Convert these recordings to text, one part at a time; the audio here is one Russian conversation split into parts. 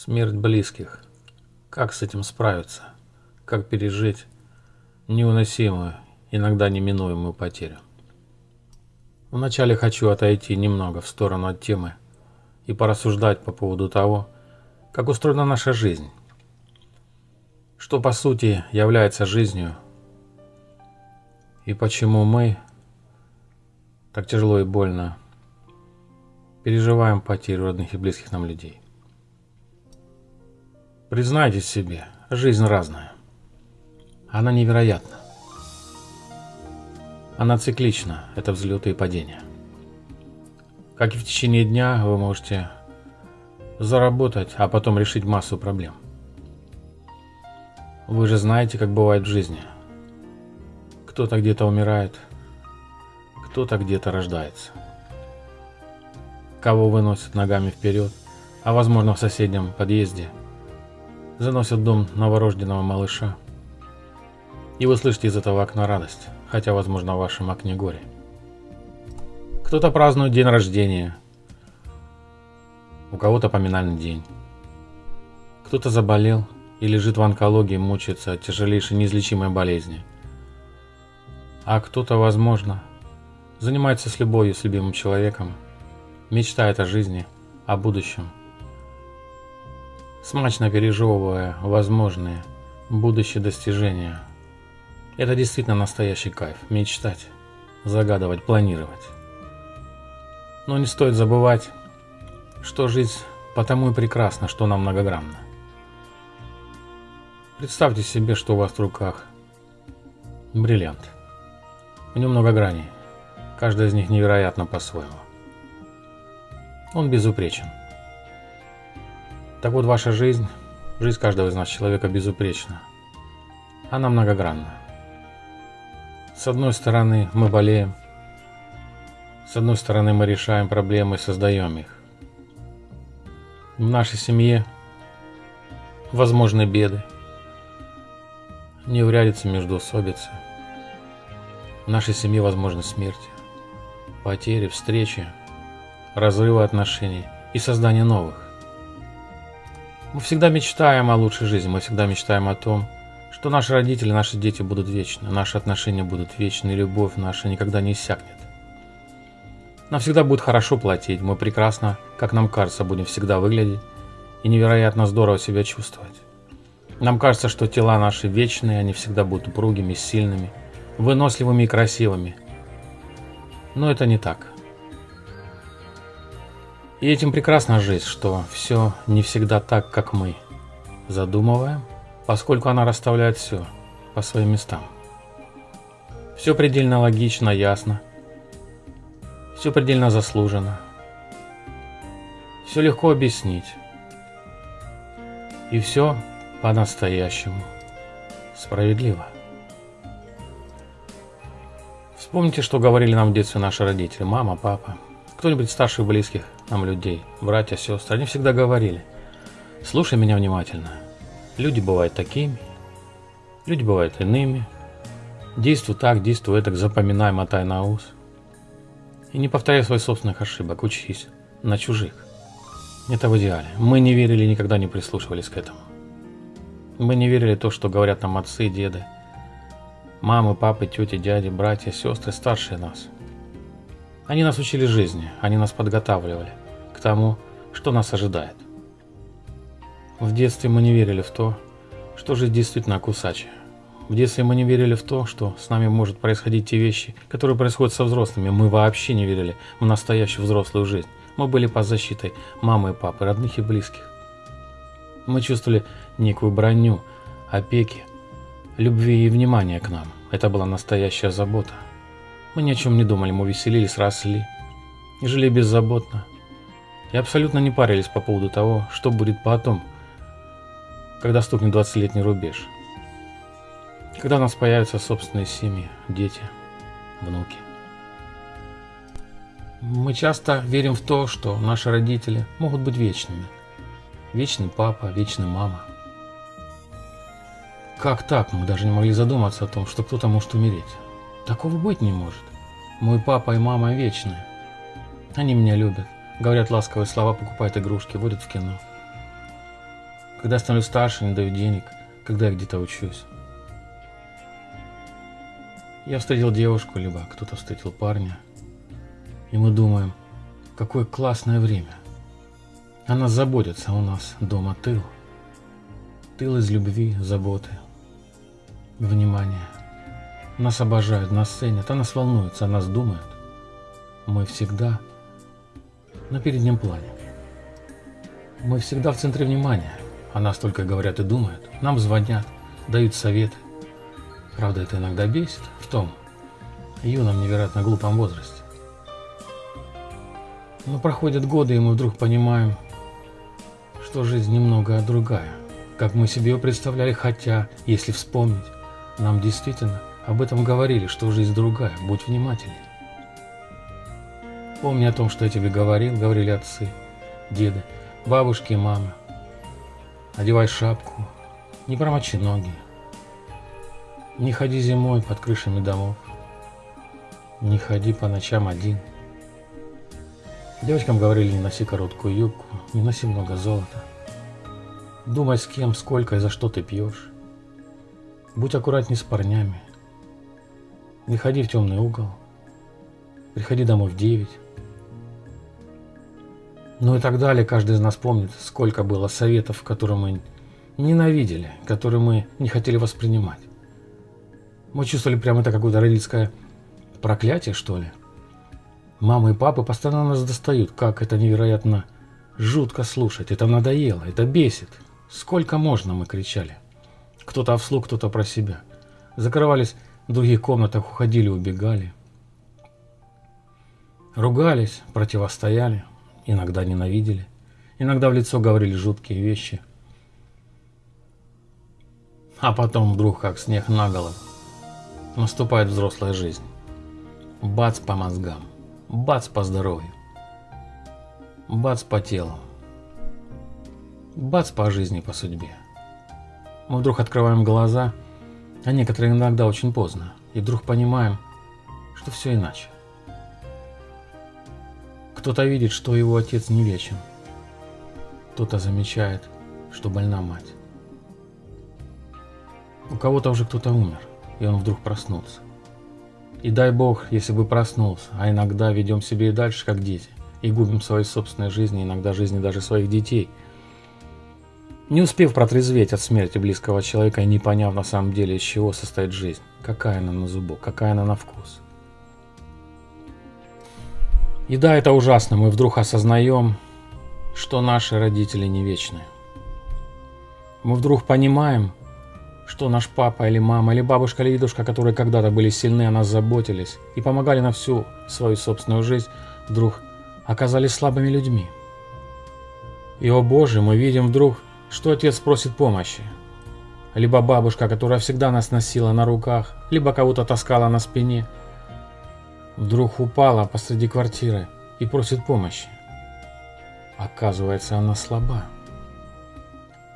Смерть близких. Как с этим справиться? Как пережить невыносимую, иногда неминуемую потерю? Вначале хочу отойти немного в сторону от темы и порассуждать по поводу того, как устроена наша жизнь, что по сути является жизнью и почему мы так тяжело и больно переживаем потерю родных и близких нам людей. Признайтесь себе, жизнь разная. Она невероятна. Она циклична, это взлеты и падения. Как и в течение дня вы можете заработать, а потом решить массу проблем. Вы же знаете, как бывает в жизни. Кто-то где-то умирает, кто-то где-то рождается. Кого выносят ногами вперед, а возможно в соседнем подъезде – заносят дом новорожденного малыша. И вы слышите из этого окна радость, хотя, возможно, в вашем окне горе. Кто-то празднует день рождения, у кого-то поминальный день. Кто-то заболел и лежит в онкологии, мучается от тяжелейшей неизлечимой болезни. А кто-то, возможно, занимается с любовью с любимым человеком, мечтает о жизни, о будущем – смачно пережевывая возможные будущие достижения. Это действительно настоящий кайф – мечтать, загадывать, планировать. Но не стоит забывать, что жизнь потому и прекрасна, что она многогранна. Представьте себе, что у вас в руках бриллиант. В нем много граней, каждая из них невероятно по-своему. Он безупречен. Так вот, ваша жизнь, жизнь каждого из нас, человека, безупречна. Она многогранна. С одной стороны, мы болеем. С одной стороны, мы решаем проблемы и создаем их. В нашей семье возможны беды, неурядицы между особицы. В нашей семье возможны смерти, потери, встречи, разрывы отношений и создание новых. Мы всегда мечтаем о лучшей жизни, мы всегда мечтаем о том, что наши родители, наши дети будут вечны, наши отношения будут вечны, любовь наша никогда не иссякнет. Нам всегда будет хорошо платить, мы прекрасно, как нам кажется, будем всегда выглядеть и невероятно здорово себя чувствовать. Нам кажется, что тела наши вечные, они всегда будут упругими, сильными, выносливыми и красивыми. Но это не так. И этим прекрасна жизнь, что все не всегда так, как мы задумываем, поскольку она расставляет все по своим местам. Все предельно логично, ясно. Все предельно заслуженно. Все легко объяснить. И все по-настоящему справедливо. Вспомните, что говорили нам в детстве наши родители, мама, папа, кто-нибудь старших близких нам людей, братья, сестры, они всегда говорили, слушай меня внимательно. Люди бывают такими, люди бывают иными. Действуй так, действуй так, запоминай, мотай на ус. И не повторяй своих собственных ошибок, учись на чужих. Это в идеале. Мы не верили и никогда не прислушивались к этому. Мы не верили то, что говорят нам отцы, деды, мамы, папы, тети, дяди, братья, сестры, старшие нас – они нас учили жизни, они нас подготавливали к тому, что нас ожидает. В детстве мы не верили в то, что жизнь действительно кусачая. В детстве мы не верили в то, что с нами может происходить те вещи, которые происходят со взрослыми. Мы вообще не верили в настоящую взрослую жизнь. Мы были под защитой мамы и папы, родных и близких. Мы чувствовали некую броню, опеки, любви и внимания к нам. Это была настоящая забота. Мы ни о чем не думали, мы веселились, росли и жили беззаботно. И абсолютно не парились по поводу того, что будет потом, когда стукнет 20-летний рубеж. Когда у нас появятся собственные семьи, дети, внуки. Мы часто верим в то, что наши родители могут быть вечными. Вечный папа, вечный мама. Как так? Мы даже не могли задуматься о том, что кто-то может умереть. Такого быть не может. Мой папа и мама вечные. Они меня любят, говорят ласковые слова, покупают игрушки, водят в кино. Когда становлюсь старше, не даю денег, когда я где-то учусь. Я встретил девушку, либо кто-то встретил парня. И мы думаем, какое классное время. Она заботится у нас дома тыл. Тыл из любви, заботы, внимания. Нас обожают, нас ценят, а нас волнуются, о нас думают. Мы всегда на переднем плане. Мы всегда в центре внимания. О нас только говорят и думают. Нам звонят, дают советы. Правда, это иногда бесит в том юном, невероятно глупом возрасте. Но проходят годы, и мы вдруг понимаем, что жизнь немного другая, как мы себе ее представляли, хотя, если вспомнить, нам действительно об этом говорили, что жизнь другая, будь внимательней. Помни о том, что я тебе говорил, говорили отцы, деды, бабушки и мамы. Одевай шапку, не промочи ноги. Не ходи зимой под крышами домов. Не ходи по ночам один. Девочкам говорили, не носи короткую юбку, не носи много золота. Думай, с кем, сколько и за что ты пьешь. Будь аккуратней с парнями. Не ходи в темный угол. Приходи домой в девять. Ну и так далее. Каждый из нас помнит, сколько было советов, которые мы ненавидели, которые мы не хотели воспринимать. Мы чувствовали прямо это какое-то родительское проклятие, что ли. Мама и папа постоянно нас достают, как это невероятно жутко слушать. Это надоело, это бесит. Сколько можно, мы кричали. Кто-то вслух, кто-то про себя. Закрывались в других комнатах, уходили, убегали. Ругались, противостояли, иногда ненавидели. Иногда в лицо говорили жуткие вещи. А потом вдруг, как снег на голову, наступает взрослая жизнь. Бац по мозгам, бац по здоровью, бац по телу, бац по жизни, по судьбе. Мы вдруг открываем глаза, а некоторые иногда очень поздно, и вдруг понимаем, что все иначе. Кто-то видит, что его отец не вечен, кто-то замечает, что больна мать. У кого-то уже кто-то умер, и он вдруг проснулся. И дай бог, если бы проснулся, а иногда ведем себе и дальше, как дети, и губим свои собственные жизни, иногда жизни даже своих детей – не успев протрезветь от смерти близкого человека и не поняв на самом деле, из чего состоит жизнь, какая она на зубок, какая она на вкус. И да, это ужасно, мы вдруг осознаем, что наши родители не вечны. Мы вдруг понимаем, что наш папа или мама, или бабушка, или дедушка, которые когда-то были сильны, о нас заботились и помогали на всю свою собственную жизнь, вдруг оказались слабыми людьми. И, о Боже, мы видим вдруг, что отец просит помощи. Либо бабушка, которая всегда нас носила на руках, либо кого-то таскала на спине, вдруг упала посреди квартиры и просит помощи. Оказывается, она слаба.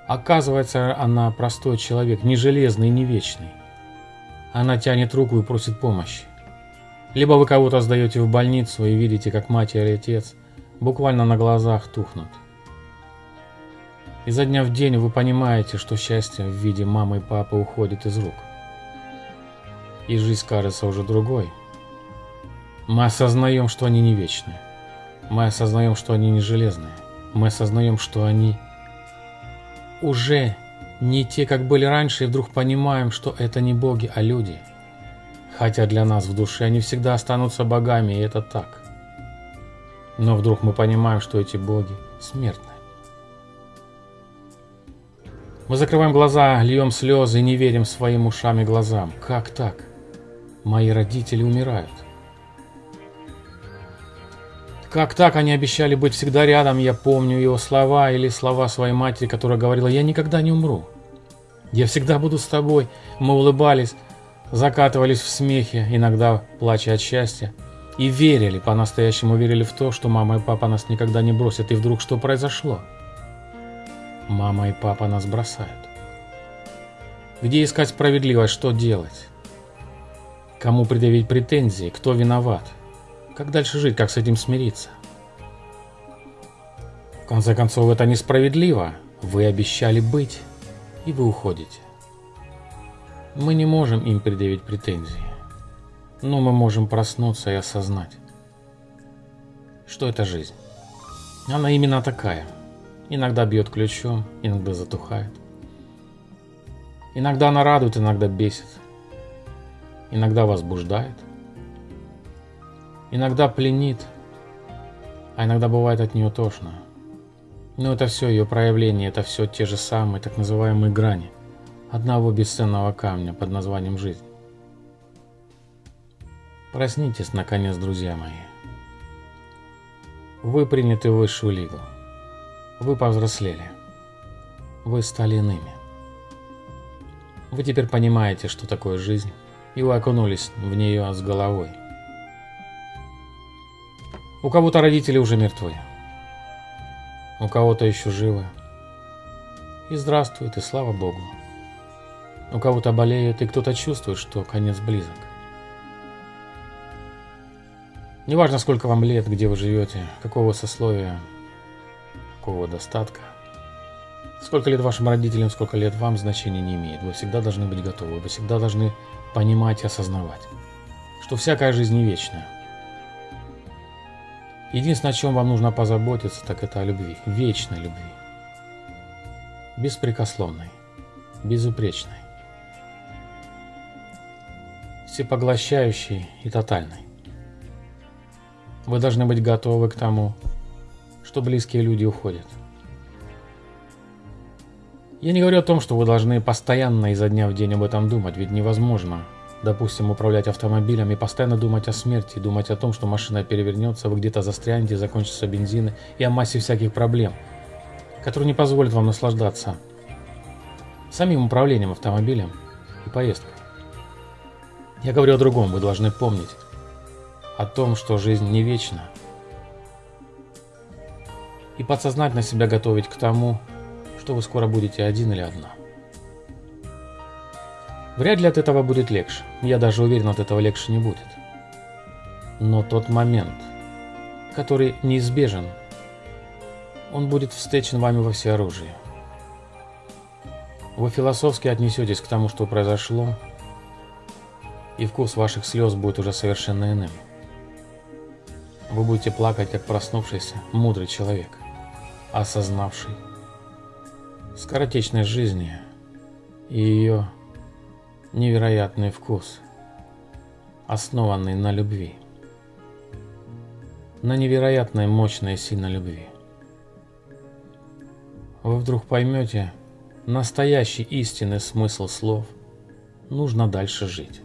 Оказывается, она простой человек, не железный, не вечный. Она тянет руку и просит помощи. Либо вы кого-то сдаете в больницу и видите, как мать или отец буквально на глазах тухнут. Изо дня в день вы понимаете, что счастье в виде мамы и папы уходит из рук. И жизнь кажется уже другой. Мы осознаем, что они не вечные. Мы осознаем, что они не железные. Мы осознаем, что они уже не те, как были раньше, и вдруг понимаем, что это не боги, а люди. Хотя для нас в душе они всегда останутся богами, и это так. Но вдруг мы понимаем, что эти боги смертны. Мы закрываем глаза, льем слезы и не верим своим ушам и глазам. Как так? Мои родители умирают. Как так они обещали быть всегда рядом, я помню его слова или слова своей матери, которая говорила, я никогда не умру. Я всегда буду с тобой. Мы улыбались, закатывались в смехе, иногда плача от счастья. И верили, по-настоящему верили в то, что мама и папа нас никогда не бросят. И вдруг что произошло? Мама и папа нас бросают. Где искать справедливость, что делать? Кому предъявить претензии, кто виноват? Как дальше жить, как с этим смириться? В конце концов, это несправедливо. Вы обещали быть, и вы уходите. Мы не можем им предъявить претензии, но мы можем проснуться и осознать, что это жизнь. Она именно такая. Иногда бьет ключом, иногда затухает. Иногда она радует, иногда бесит. Иногда возбуждает. Иногда пленит, а иногда бывает от нее тошно. Но это все ее проявление, это все те же самые так называемые грани одного бесценного камня под названием жизнь. Проснитесь, наконец, друзья мои. Вы приняты в высшую лигу. Вы повзрослели. Вы стали иными. Вы теперь понимаете, что такое жизнь, и вы окунулись в нее с головой. У кого-то родители уже мертвы, у кого-то еще живы. И здравствует, и слава Богу. У кого-то болеет, и кто-то чувствует, что конец близок. Неважно, сколько вам лет, где вы живете, какого сословия, какого достатка. Сколько лет вашим родителям, сколько лет вам, значения не имеет. Вы всегда должны быть готовы, вы всегда должны понимать и осознавать, что всякая жизнь не вечная. Единственное, о чем вам нужно позаботиться, так это о любви, вечной любви. Беспрекословной, безупречной, всепоглощающей и тотальной. Вы должны быть готовы к тому, что близкие люди уходят. Я не говорю о том, что вы должны постоянно изо дня в день об этом думать, ведь невозможно допустим, управлять автомобилем и постоянно думать о смерти, думать о том, что машина перевернется, вы где-то застрянете, закончится бензин и о массе всяких проблем, которые не позволят вам наслаждаться самим управлением автомобилем и поездкой. Я говорю о другом, вы должны помнить о том, что жизнь не вечна, и подсознательно себя готовить к тому, что вы скоро будете один или одна. Вряд ли от этого будет легче. Я даже уверен, от этого легче не будет. Но тот момент, который неизбежен, он будет встречен вами во всеоружии. Вы философски отнесетесь к тому, что произошло, и вкус ваших слез будет уже совершенно иным. Вы будете плакать, как проснувшийся, мудрый человек, осознавший скоротечность жизни и ее невероятный вкус, основанный на любви, на невероятной мощной сильной любви. Вы вдруг поймете настоящий истинный смысл слов «нужно дальше жить».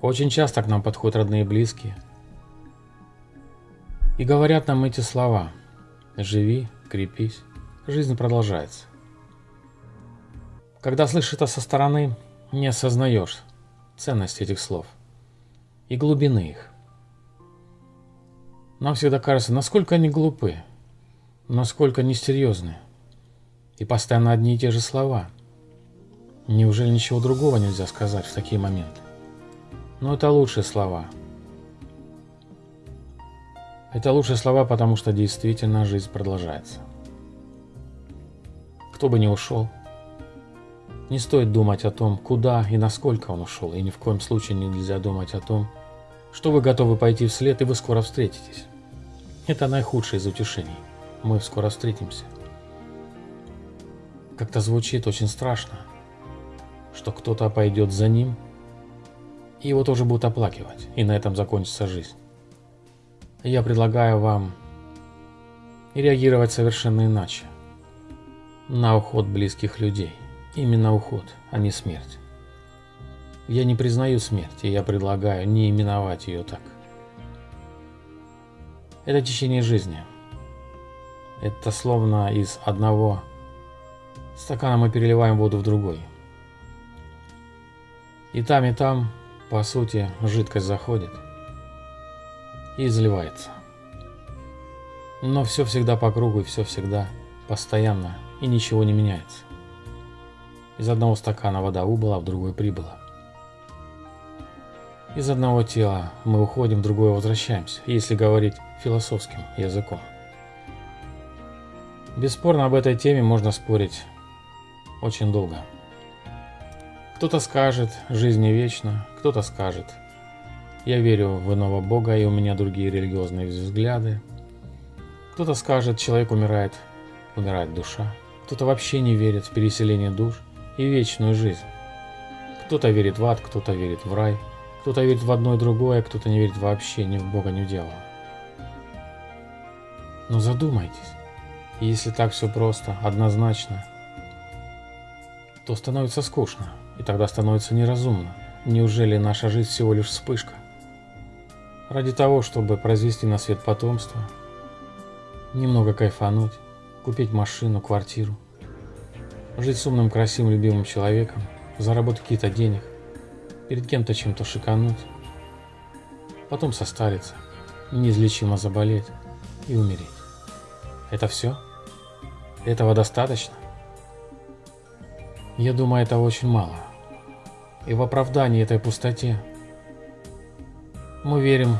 Очень часто к нам подходят родные и близкие и говорят нам эти слова «живи, крепись, жизнь продолжается». Когда слышишь это со стороны, не осознаешь ценность этих слов и глубины их. Нам всегда кажется, насколько они глупы, насколько несерьезны, и постоянно одни и те же слова. Неужели ничего другого нельзя сказать в такие моменты? Но это лучшие слова. Это лучшие слова, потому что действительно жизнь продолжается. Кто бы ни ушел, не стоит думать о том, куда и насколько он ушел, и ни в коем случае нельзя думать о том, что вы готовы пойти вслед, и вы скоро встретитесь. Это наихудшее из утешений. Мы скоро встретимся. Как-то звучит очень страшно, что кто-то пойдет за ним, и его тоже будут оплакивать, и на этом закончится жизнь. Я предлагаю вам реагировать совершенно иначе на уход близких людей. Именно уход, а не смерть. Я не признаю смерть, и я предлагаю не именовать ее так. Это течение жизни. Это словно из одного стакана мы переливаем воду в другой. И там, и там, по сути, жидкость заходит и изливается. Но все всегда по кругу, и все всегда постоянно, и ничего не меняется. Из одного стакана вода убыла, в другой прибыла. Из одного тела мы уходим, в другое возвращаемся, если говорить философским языком. Бесспорно, об этой теме можно спорить очень долго. Кто-то скажет, жизнь не вечна, кто-то скажет, я верю в иного Бога и у меня другие религиозные взгляды. Кто-то скажет, человек умирает, умирает душа. Кто-то вообще не верит в переселение душ и вечную жизнь. Кто-то верит в ад, кто-то верит в рай, кто-то верит в одно и другое, кто-то не верит вообще ни в Бога, ни в дьявола. Но задумайтесь, если так все просто, однозначно, то становится скучно, и тогда становится неразумно. Неужели наша жизнь всего лишь вспышка? Ради того, чтобы произвести на свет потомство, немного кайфануть, купить машину, квартиру, жить с умным, красивым, любимым человеком, заработать какие-то денег, перед кем-то чем-то шикануть, потом состариться, неизлечимо заболеть и умереть. Это все? Этого достаточно? Я думаю, это очень мало. И в оправдании этой пустоте мы верим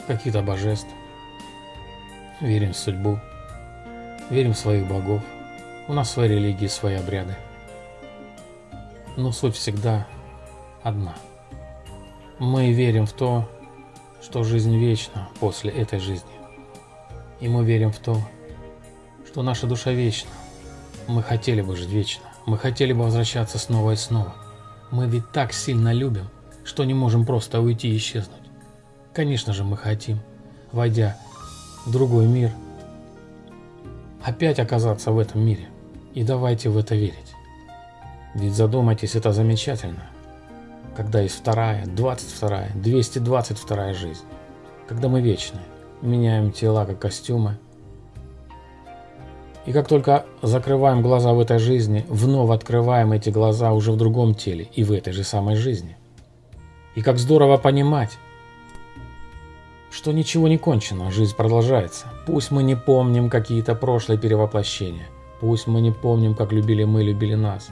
в каких-то божеств, верим в судьбу, верим в своих богов. У нас свои религии, свои обряды. Но суть всегда одна. Мы верим в то, что жизнь вечна после этой жизни. И мы верим в то, что наша душа вечна. Мы хотели бы жить вечно. Мы хотели бы возвращаться снова и снова. Мы ведь так сильно любим, что не можем просто уйти и исчезнуть. Конечно же мы хотим, войдя в другой мир, опять оказаться в этом мире. И давайте в это верить. Ведь задумайтесь, это замечательно. Когда есть вторая, двадцать вторая, двести двадцать вторая жизнь. Когда мы вечны, меняем тела как костюмы, и как только закрываем глаза в этой жизни, вновь открываем эти глаза уже в другом теле и в этой же самой жизни. И как здорово понимать, что ничего не кончено, жизнь продолжается. Пусть мы не помним какие-то прошлые перевоплощения, пусть мы не помним, как любили мы, любили нас,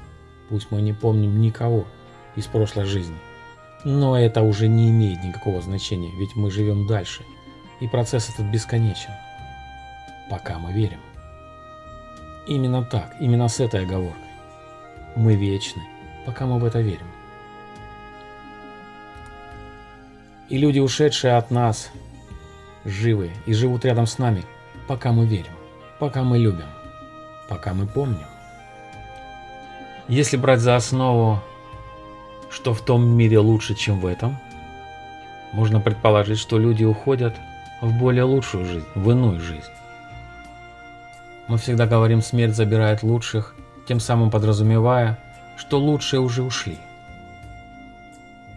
пусть мы не помним никого из прошлой жизни. Но это уже не имеет никакого значения, ведь мы живем дальше, и процесс этот бесконечен, пока мы верим. Именно так, именно с этой оговоркой. Мы вечны, пока мы в это верим. И люди, ушедшие от нас, живы и живут рядом с нами, пока мы верим, пока мы любим, пока мы помним. Если брать за основу, что в том мире лучше, чем в этом, можно предположить, что люди уходят в более лучшую жизнь, в иную жизнь. Мы всегда говорим «смерть забирает лучших», тем самым подразумевая, что лучшие уже ушли.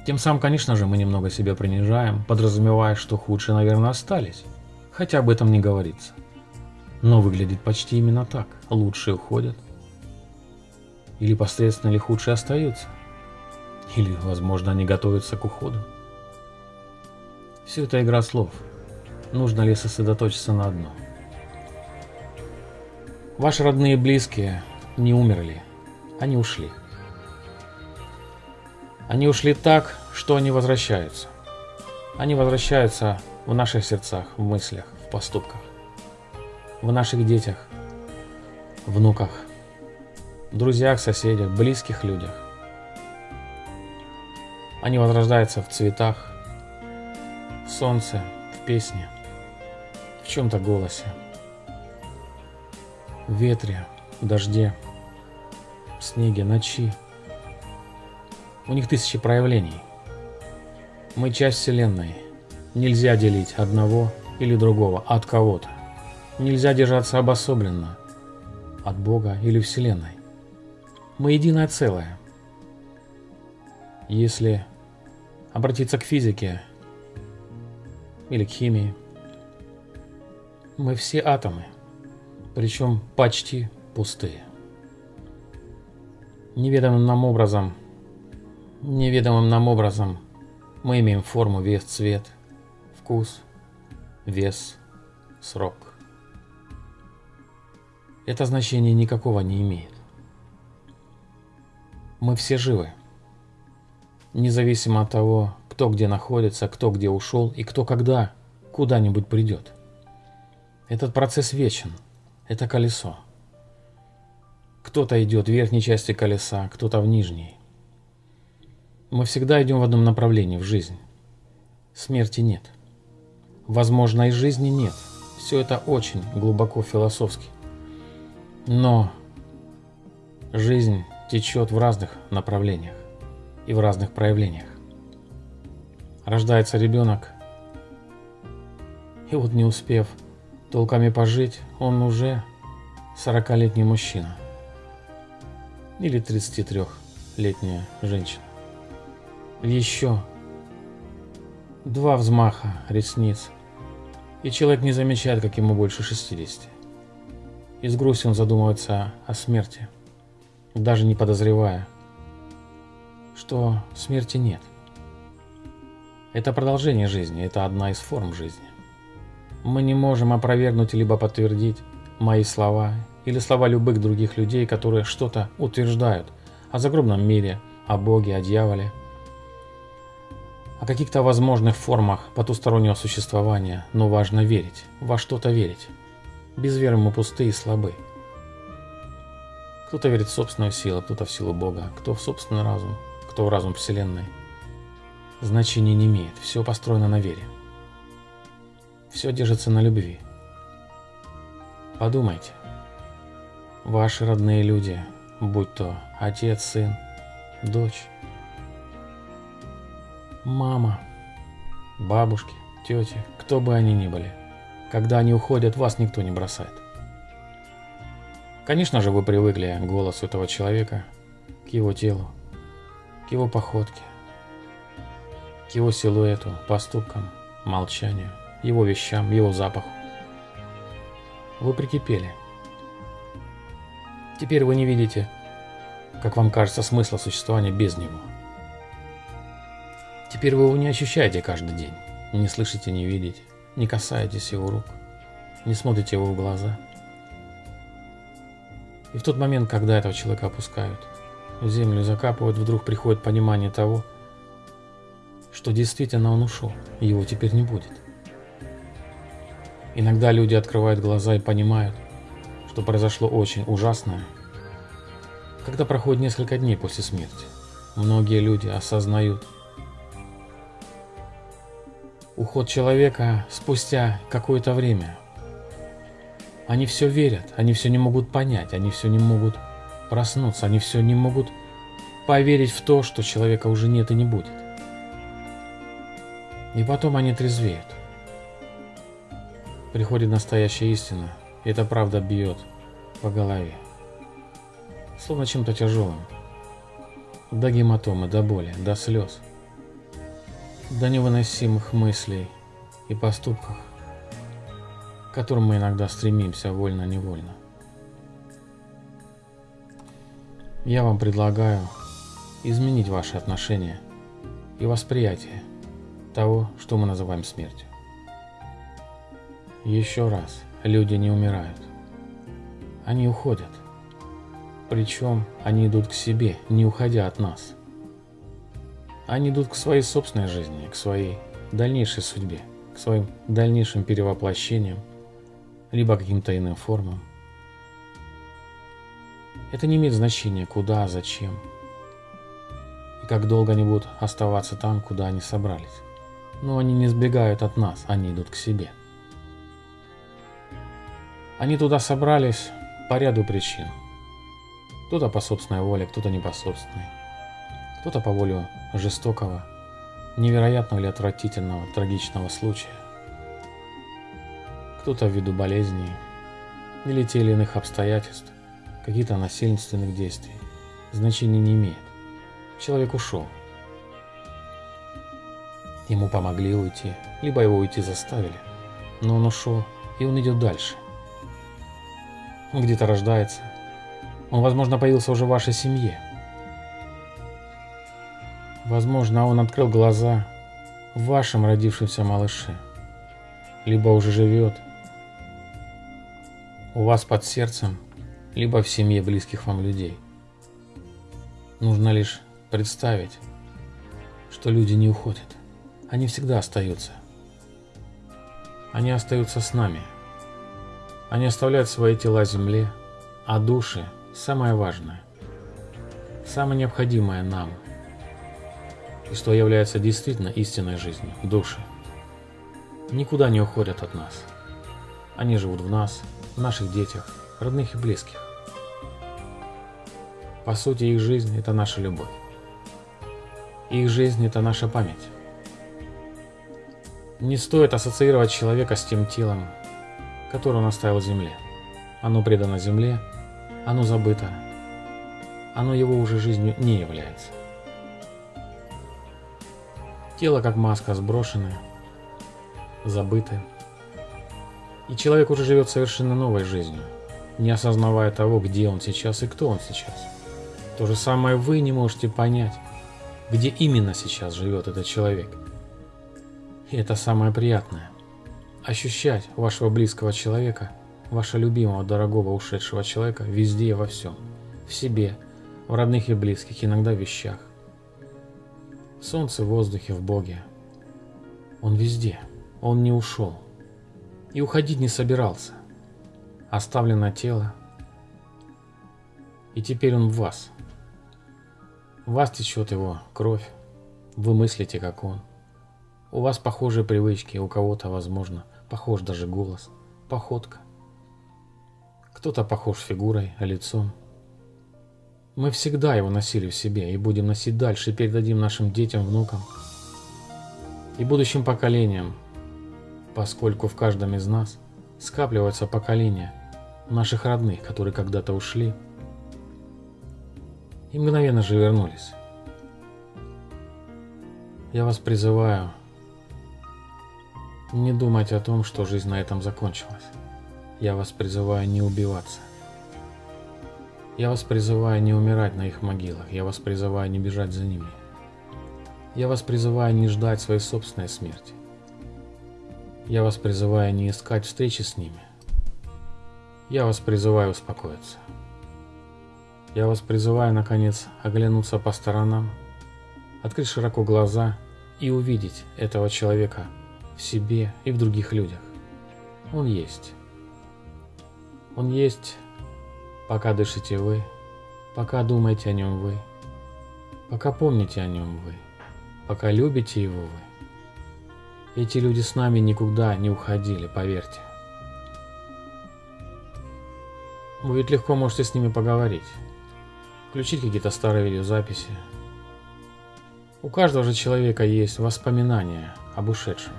Тем самым, конечно же, мы немного себя принижаем, подразумевая, что худшие, наверное, остались, хотя об этом не говорится. Но выглядит почти именно так. Лучшие уходят. Или посредственно или худшие остаются. Или, возможно, они готовятся к уходу. Все это игра слов. Нужно ли сосредоточиться на одном? Ваши родные и близкие не умерли, они ушли. Они ушли так, что они возвращаются. Они возвращаются в наших сердцах, в мыслях, в поступках, в наших детях, внуках, друзьях, соседях, близких людях. Они возрождаются в цветах, в солнце, в песне, в чем-то голосе в ветре, в дожде, в снеге, ночи. У них тысячи проявлений. Мы часть Вселенной. Нельзя делить одного или другого от кого-то. Нельзя держаться обособленно от Бога или Вселенной. Мы единое целое. Если обратиться к физике или к химии, мы все атомы – причем почти пустые. Неведомым нам образом, неведомым нам образом мы имеем форму, вес, цвет, вкус, вес, срок. Это значение никакого не имеет. Мы все живы, независимо от того, кто где находится, кто где ушел и кто когда куда-нибудь придет. Этот процесс вечен –– это колесо. Кто-то идет в верхней части колеса, кто-то в нижней. Мы всегда идем в одном направлении в жизнь. Смерти нет. Возможно, и жизни нет. Все это очень глубоко философски. Но жизнь течет в разных направлениях и в разных проявлениях. Рождается ребенок, и вот не успев толками пожить, он уже 40-летний мужчина или 33-летняя женщина. Еще два взмаха ресниц, и человек не замечает, как ему больше 60. И с грустью он задумывается о смерти, даже не подозревая, что смерти нет. Это продолжение жизни, это одна из форм жизни. Мы не можем опровергнуть либо подтвердить мои слова или слова любых других людей, которые что-то утверждают о загробном мире, о Боге, о дьяволе, о каких-то возможных формах потустороннего существования, но важно верить, во что-то верить. Без веры мы пустые и слабы. Кто-то верит в собственную силу, кто-то в силу Бога, кто в собственный разум, кто в разум Вселенной. Значения не имеет, все построено на вере. Все держится на любви. Подумайте. Ваши родные люди, будь то отец, сын, дочь, мама, бабушки, тети, кто бы они ни были, когда они уходят, вас никто не бросает. Конечно же, вы привыкли к голосу этого человека, к его телу, к его походке, к его силуэту, поступкам, молчанию – его вещам, его запаху. Вы прикипели. Теперь вы не видите, как вам кажется, смысла существования без него. Теперь вы его не ощущаете каждый день, не слышите, не видите, не касаетесь его рук, не смотрите его в глаза. И в тот момент, когда этого человека опускают, в землю закапывают, вдруг приходит понимание того, что действительно он ушел, его теперь не будет. Иногда люди открывают глаза и понимают, что произошло очень ужасное. Когда проходит несколько дней после смерти, многие люди осознают уход человека спустя какое-то время. Они все верят, они все не могут понять, они все не могут проснуться, они все не могут поверить в то, что человека уже нет и не будет. И потом они трезвеют приходит настоящая истина, и эта правда бьет по голове. Словно чем-то тяжелым. До гематомы, до боли, до слез. До невыносимых мыслей и поступков, к которым мы иногда стремимся вольно-невольно. Я вам предлагаю изменить ваши отношения и восприятие того, что мы называем смертью. Еще раз, люди не умирают. Они уходят. Причем они идут к себе, не уходя от нас. Они идут к своей собственной жизни, к своей дальнейшей судьбе, к своим дальнейшим перевоплощениям, либо каким-то иным формам. Это не имеет значения, куда, зачем и как долго они будут оставаться там, куда они собрались. Но они не сбегают от нас, они идут к себе. Они туда собрались по ряду причин. Кто-то по собственной воле, кто-то не по собственной. Кто-то по воле жестокого, невероятного или отвратительного, трагичного случая. Кто-то ввиду болезней или тех или иных обстоятельств, каких-то насильственных действий. Значения не имеет. Человек ушел. Ему помогли уйти, либо его уйти заставили. Но он ушел, и он идет дальше – он где-то рождается. Он, возможно, появился уже в вашей семье. Возможно, он открыл глаза в вашем родившемся малыше. Либо уже живет у вас под сердцем, либо в семье близких вам людей. Нужно лишь представить, что люди не уходят. Они всегда остаются. Они остаются с нами – Они оставляют свои тела земле, а души – самое важное, самое необходимое нам, и что является действительно истинной жизнью – души. Никуда не уходят от нас. Они живут в нас, в наших детях, родных и близких. По сути, их жизнь – это наша любовь. Их жизнь – это наша память. Не стоит ассоциировать человека с тем телом, которое он оставил земле. Оно предано земле, оно забыто, оно его уже жизнью не является. Тело как маска сброшены, забыты. И человек уже живет совершенно новой жизнью, не осознавая того, где он сейчас и кто он сейчас. То же самое вы не можете понять, где именно сейчас живет этот человек. И это самое приятное. Ощущать вашего близкого человека, вашего любимого, дорогого, ушедшего человека везде и во всем. В себе, в родных и близких, иногда в вещах. Солнце, в воздухе, в Боге. Он везде. Он не ушел. И уходить не собирался. Оставлено тело. И теперь он в вас. В вас течет его кровь. Вы мыслите, как он. У вас похожие привычки, у кого-то, возможно, похож даже голос, походка. Кто-то похож фигурой, лицом. Мы всегда его носили в себе и будем носить дальше и передадим нашим детям, внукам и будущим поколениям, поскольку в каждом из нас скапливаются поколения наших родных, которые когда-то ушли и мгновенно же вернулись. Я вас призываю не думать о том, что жизнь на этом закончилась. Я вас призываю не убиваться. Я вас призываю не умирать на их могилах. Я вас призываю не бежать за ними. Я вас призываю не ждать своей собственной смерти. Я вас призываю не искать встречи с ними. Я вас призываю успокоиться. Я вас призываю, наконец, оглянуться по сторонам, открыть широко глаза и увидеть этого человека в себе и в других людях. Он есть. Он есть, пока дышите вы, пока думаете о нем вы, пока помните о нем вы, пока любите его вы. Эти люди с нами никуда не уходили, поверьте. Вы ведь легко можете с ними поговорить включить какие-то старые видеозаписи. У каждого же человека есть воспоминания об ушедшем,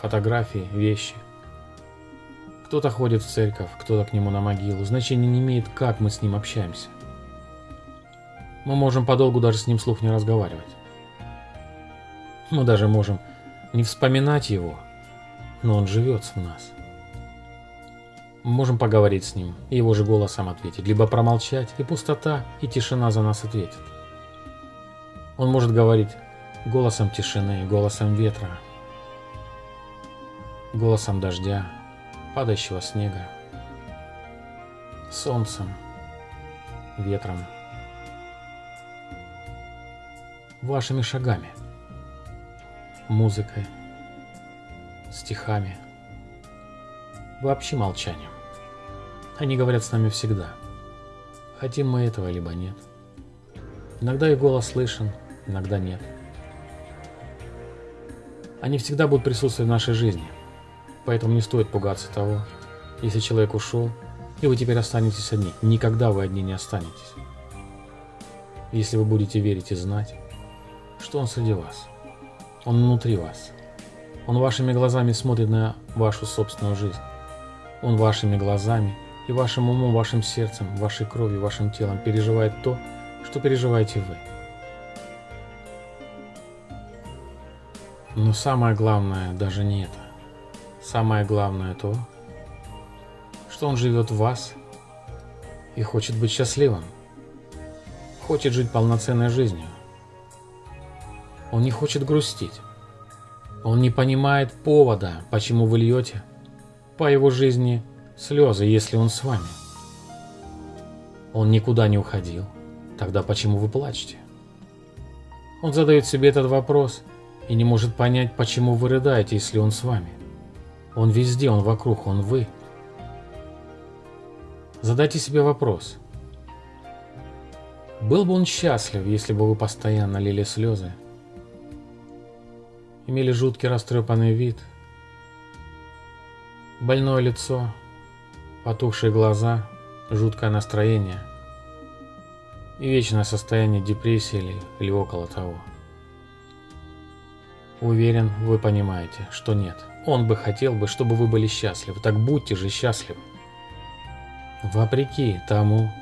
фотографии, вещи. Кто-то ходит в церковь, кто-то к нему на могилу. Значения не имеет, как мы с ним общаемся. Мы можем подолгу даже с ним слух не разговаривать. Мы даже можем не вспоминать его, но он живет в нас. Мы можем поговорить с ним и его же голосом ответить, либо промолчать, и пустота, и тишина за нас ответит. Он может говорить голосом тишины, голосом ветра, голосом дождя, падающего снега, солнцем, ветром, вашими шагами, музыкой, стихами, вообще молчанием. Они говорят с нами всегда. Хотим мы этого, либо нет. Иногда их голос слышен, иногда нет. Они всегда будут присутствовать в нашей жизни. Поэтому не стоит пугаться того, если человек ушел, и вы теперь останетесь одни. Никогда вы одни не останетесь. Если вы будете верить и знать, что он среди вас. Он внутри вас. Он вашими глазами смотрит на вашу собственную жизнь. Он вашими глазами и вашим умом, вашим сердцем, вашей кровью, вашим телом переживает то, что переживаете вы. Но самое главное даже не это. Самое главное то, что он живет в вас и хочет быть счастливым. Хочет жить полноценной жизнью. Он не хочет грустить. Он не понимает повода, почему вы льете по его жизни слезы, если он с вами. Он никуда не уходил. Тогда почему вы плачете? Он задает себе этот вопрос и не может понять, почему вы рыдаете, если он с вами. Он везде, он вокруг, он вы. Задайте себе вопрос. Был бы он счастлив, если бы вы постоянно лили слезы, имели жуткий растрепанный вид, больное лицо, потухшие глаза, жуткое настроение и вечное состояние депрессии или, или около того. Уверен, вы понимаете, что нет. Он бы хотел бы, чтобы вы были счастливы, так будьте же счастливы. Вопреки тому,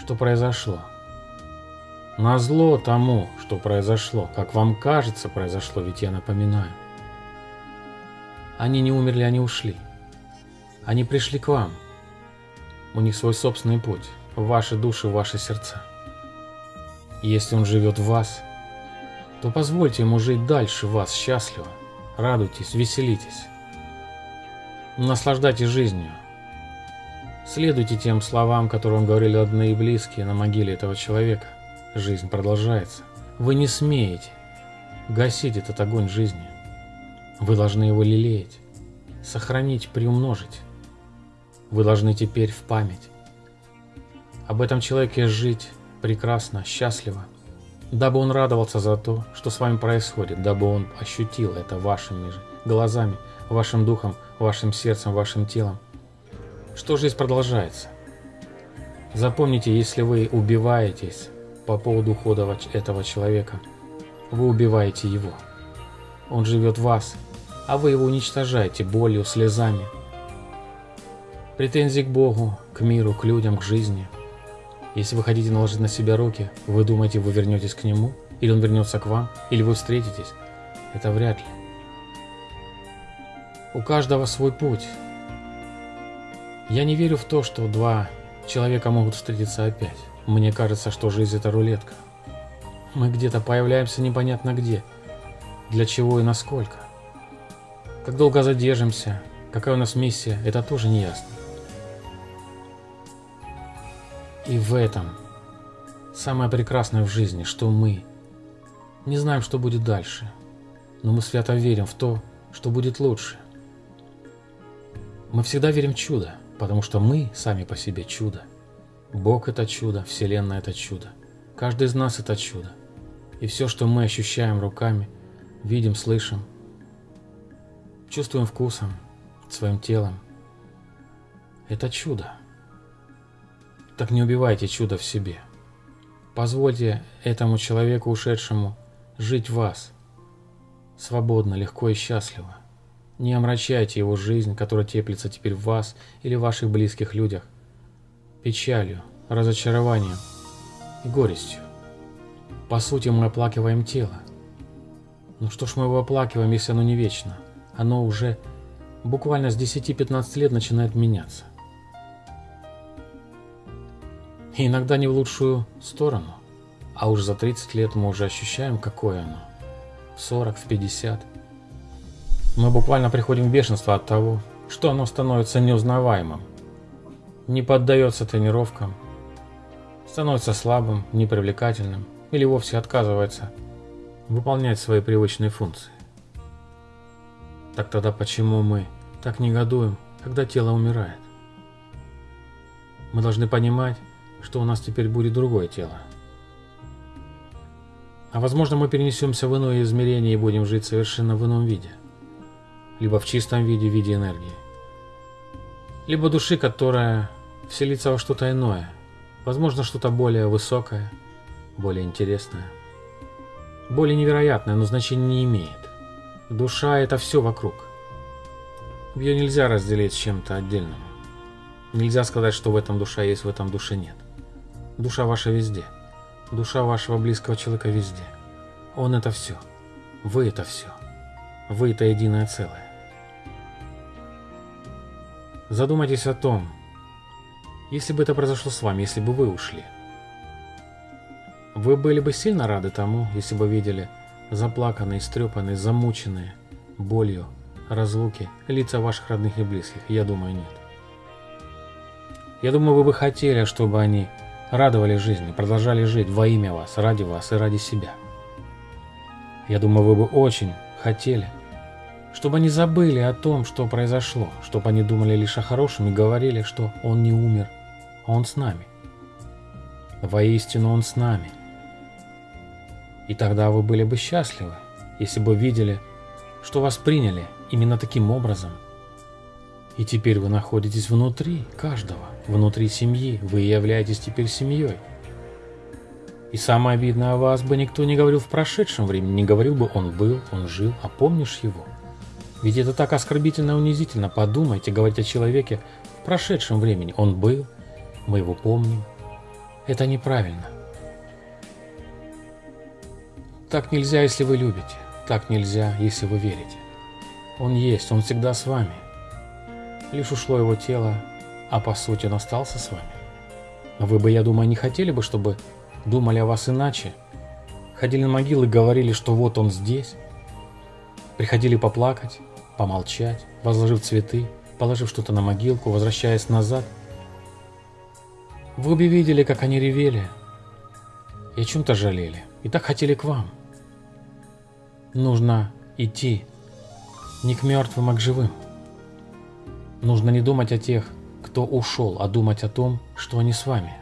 что произошло. Назло тому, что произошло, как вам кажется произошло, ведь я напоминаю. Они не умерли, они ушли. Они пришли к вам. У них свой собственный путь, в ваши души, в ваши сердца. Если он живет в вас, то позвольте ему жить дальше вас счастливо. Радуйтесь, веселитесь. Наслаждайтесь жизнью. Следуйте тем словам, которые говорили родные и близкие на могиле этого человека. Жизнь продолжается. Вы не смеете гасить этот огонь жизни. Вы должны его лелеять, сохранить, приумножить. Вы должны теперь в память об этом человеке жить прекрасно, счастливо, дабы он радовался за то, что с вами происходит, дабы он ощутил это вашими же глазами, вашим духом, вашим сердцем, вашим телом, что жизнь продолжается. Запомните, если вы убиваетесь по поводу ухода этого человека. Вы убиваете его. Он живет в вас, а вы его уничтожаете болью, слезами. Претензии к Богу, к миру, к людям, к жизни. Если вы хотите наложить на себя руки, вы думаете, вы вернетесь к нему, или он вернется к вам, или вы встретитесь. Это вряд ли. У каждого свой путь. Я не верю в то, что два человека могут встретиться опять. Мне кажется, что жизнь это рулетка. Мы где-то появляемся непонятно где, для чего и насколько. Как долго задержимся, какая у нас миссия, это тоже не ясно. И в этом самое прекрасное в жизни, что мы не знаем, что будет дальше, но мы свято верим в то, что будет лучше. Мы всегда верим в чудо, потому что мы сами по себе чудо. Бог – это чудо, Вселенная – это чудо. Каждый из нас – это чудо. И все, что мы ощущаем руками, видим, слышим, чувствуем вкусом, своим телом – это чудо. Так не убивайте чудо в себе. Позвольте этому человеку, ушедшему, жить в вас. Свободно, легко и счастливо. Не омрачайте его жизнь, которая теплится теперь в вас или в ваших близких людях печалью, разочарованием и горестью. По сути, мы оплакиваем тело. Ну что ж мы его оплакиваем, если оно не вечно? Оно уже буквально с 10-15 лет начинает меняться. И иногда не в лучшую сторону. А уж за 30 лет мы уже ощущаем, какое оно. В 40, в 50. Мы буквально приходим в бешенство от того, что оно становится неузнаваемым не поддается тренировкам, становится слабым, непривлекательным или вовсе отказывается выполнять свои привычные функции. Так тогда почему мы так негодуем, когда тело умирает? Мы должны понимать, что у нас теперь будет другое тело. А возможно мы перенесемся в иное измерение и будем жить совершенно в ином виде. Либо в чистом виде, в виде энергии. Либо души, которая вселиться во что-то иное, возможно, что-то более высокое, более интересное, более невероятное, но значения не имеет. Душа — это все вокруг. Ее нельзя разделить с чем-то отдельным. Нельзя сказать, что в этом душа есть, в этом душе нет. Душа ваша везде. Душа вашего близкого человека везде. Он — это все. Вы — это все. Вы — это единое целое. Задумайтесь о том, если бы это произошло с вами, если бы вы ушли. Вы были бы сильно рады тому, если бы видели заплаканные, истрепанные, замученные болью, разлуки лица ваших родных и близких? Я думаю, нет. Я думаю, вы бы хотели, чтобы они радовали жизни, продолжали жить во имя вас, ради вас и ради себя. Я думаю, вы бы очень хотели, чтобы они забыли о том, что произошло, чтобы они думали лишь о хорошем и говорили, что он не умер, Он с нами. Воистину Он с нами. И тогда вы были бы счастливы, если бы видели, что вас приняли именно таким образом. И теперь вы находитесь внутри каждого, внутри семьи, вы являетесь теперь семьей. И самое обидное о вас бы никто не говорил в прошедшем времени, не говорил бы «он был, он жил», а помнишь его? Ведь это так оскорбительно и унизительно. Подумайте, говорить о человеке в прошедшем времени. Он был, мы его помним. Это неправильно. Так нельзя, если вы любите. Так нельзя, если вы верите. Он есть, он всегда с вами. Лишь ушло его тело, а по сути он остался с вами. Вы бы, я думаю, не хотели бы, чтобы думали о вас иначе. Ходили на могилы говорили, что вот он здесь. Приходили поплакать, помолчать, возложив цветы, положив что-то на могилку, возвращаясь назад. Вы бы видели, как они ревели и о чем-то жалели, и так хотели к вам. Нужно идти не к мертвым, а к живым. Нужно не думать о тех, кто ушел, а думать о том, что они с вами.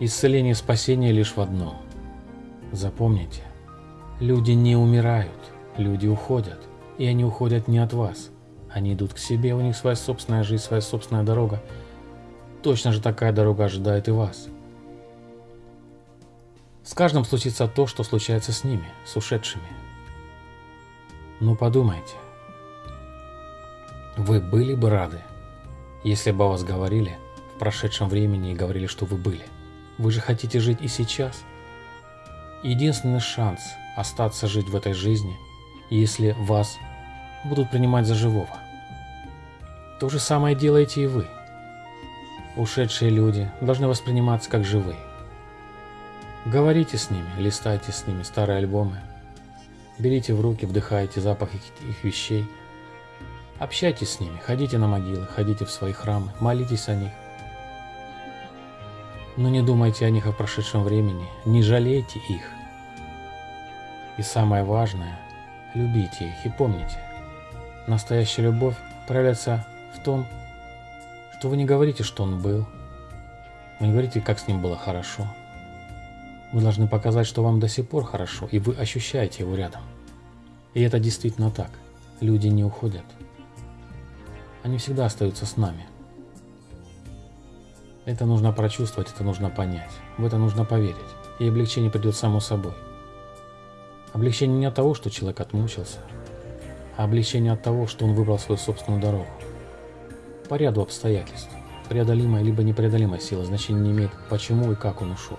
Исцеление и спасение лишь в одном. Запомните, люди не умирают, люди уходят, и они уходят не от вас. Они идут к себе, у них своя собственная жизнь, своя собственная дорога. Точно же такая дорога ожидает и вас. С каждым случится то, что случается с ними, с ушедшими. Ну подумайте. Вы были бы рады, если бы о вас говорили в прошедшем времени и говорили, что вы были. Вы же хотите жить и сейчас. Единственный шанс остаться жить в этой жизни, если вас будут принимать за живого. То же самое делаете и вы. Ушедшие люди должны восприниматься как живые. Говорите с ними, листайте с ними старые альбомы, берите в руки, вдыхайте запах их, их вещей, общайтесь с ними, ходите на могилы, ходите в свои храмы, молитесь о них. Но не думайте о них в прошедшем времени, не жалейте их. И самое важное, любите их и помните, Настоящая любовь проявляется в том, что вы не говорите, что он был. Вы не говорите, как с ним было хорошо. Вы должны показать, что вам до сих пор хорошо, и вы ощущаете его рядом. И это действительно так. Люди не уходят. Они всегда остаются с нами. Это нужно прочувствовать, это нужно понять. В это нужно поверить. И облегчение придет само собой. Облегчение не от того, что человек отмучился, а облегчение от того, что он выбрал свою собственную дорогу. По ряду обстоятельств. Преодолимая либо непреодолимая сила значения не имеет, почему и как он ушел.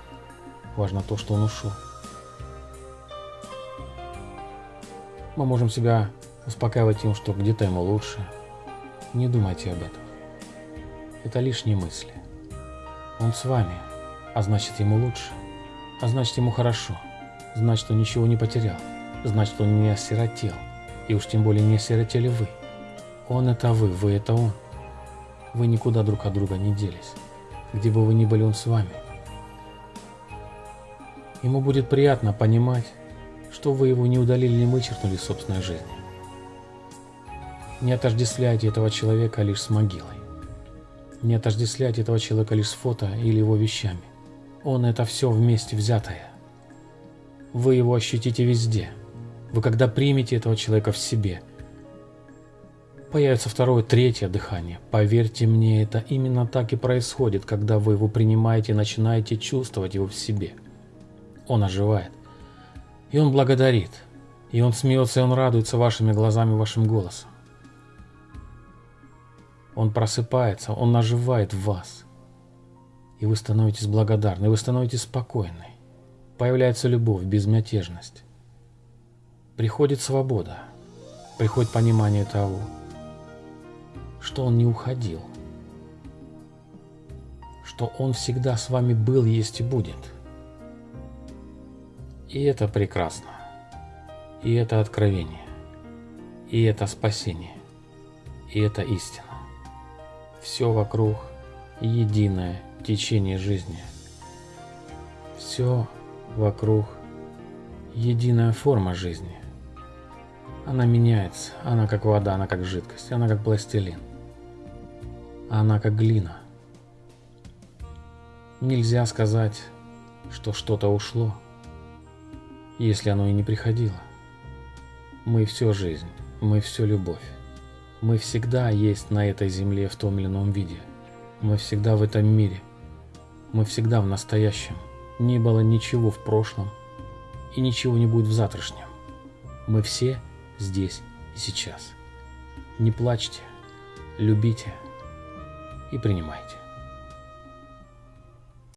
Важно то, что он ушел. Мы можем себя успокаивать тем, что где-то ему лучше. Не думайте об этом. Это лишние мысли. Он с вами, а значит ему лучше, а значит ему хорошо, значит он ничего не потерял, значит он не осиротел. И уж тем более не осиротели вы. Он это вы, вы это он. Вы никуда друг от друга не делись. Где бы вы ни были, он с вами. Ему будет приятно понимать, что вы его не удалили, не вычеркнули из собственной жизни. Не отождествляйте этого человека лишь с могилой. Не отождествляйте этого человека лишь с фото или его вещами. Он это все вместе взятое. Вы его ощутите везде – вы когда примете этого человека в себе, появится второе, третье дыхание. Поверьте мне, это именно так и происходит, когда вы его принимаете и начинаете чувствовать его в себе. Он оживает. И он благодарит. И он смеется, и он радуется вашими глазами, вашим голосом. Он просыпается, он оживает в вас. И вы становитесь благодарны, вы становитесь спокойны. Появляется любовь, безмятежность приходит свобода, приходит понимание того, что он не уходил, что он всегда с вами был, есть и будет. И это прекрасно, и это откровение, и это спасение, и это истина. Все вокруг единое течение жизни. Все вокруг единая форма жизни. Она меняется. Она как вода, она как жидкость, она как пластилин. Она как глина. Нельзя сказать, что что-то ушло, если оно и не приходило. Мы все жизнь, мы все любовь. Мы всегда есть на этой земле в том или ином виде. Мы всегда в этом мире. Мы всегда в настоящем. Не было ничего в прошлом, и ничего не будет в завтрашнем. Мы все здесь и сейчас. Не плачьте, любите и принимайте.